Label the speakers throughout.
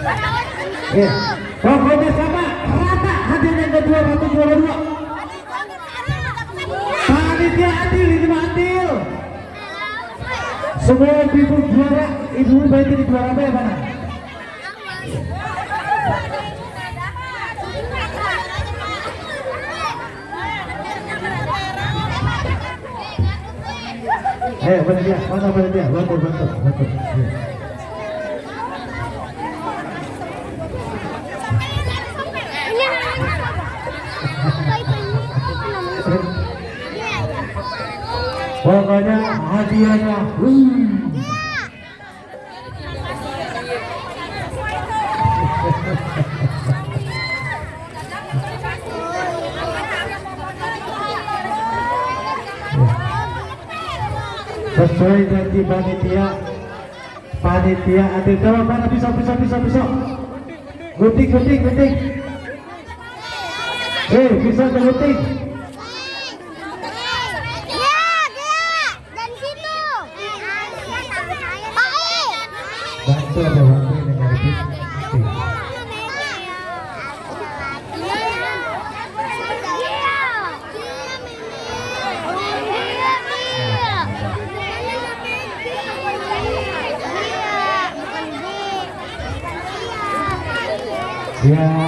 Speaker 1: Ya, pokoknya sama rata hadir yang kedua satu juara dua. Panitia adil ini adil. Semua ibu juara, ibu berarti di juara apa ya mana? Eh, mana dia? Mana mana dia? Bantu, bantu, bantu. pokoknya hadiahnya sesuai janji panitia panitia ada coba mana bisa bisa bisa bisa guting guting guting eh bisa guting Ya,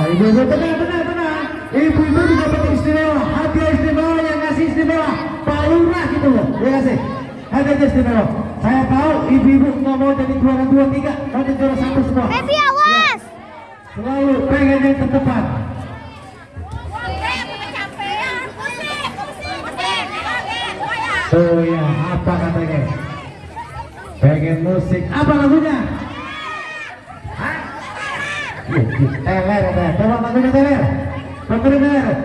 Speaker 1: ibu-ibu tenang, tenang, tenang. Ibu-ibu juga dapat istimewa, hadiah istimewa yang ngasih istimewa. Pak gitu loh, ya kasih. Hadiah istimewa. Saya tahu ibu-ibu nggak mau jadi juara dua tiga, mau jadi juara satu semua.
Speaker 2: Baby awas.
Speaker 1: Selalu pengen yang terdepan. Oh ya, apa katanya? Pengen musik, apa lagunya? Hah? Teler, teler. Coba lagunya teler. Lagunya teler.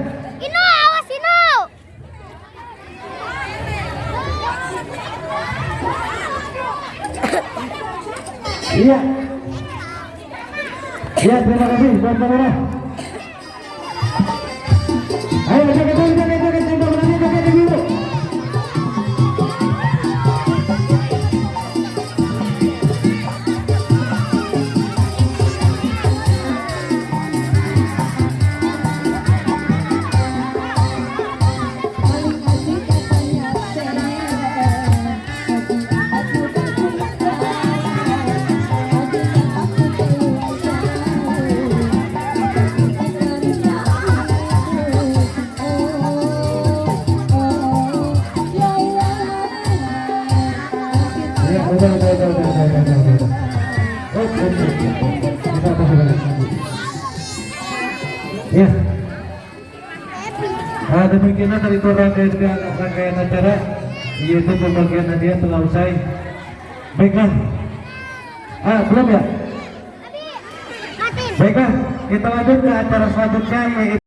Speaker 1: Iya. Iya, terima kasih buat kamera. Ayo, joget, joget, udah, udah, udah, udah, udah, udah, udah, udah. Oke, oke, oke. Kita kasih balik. Ya. Nah, demikianlah dari rangkaian rangkaian acara yaitu pembagian hadiah telah usai. Baiklah. Ah, belum ya? Baiklah, kita lanjut ke acara selanjutnya yaitu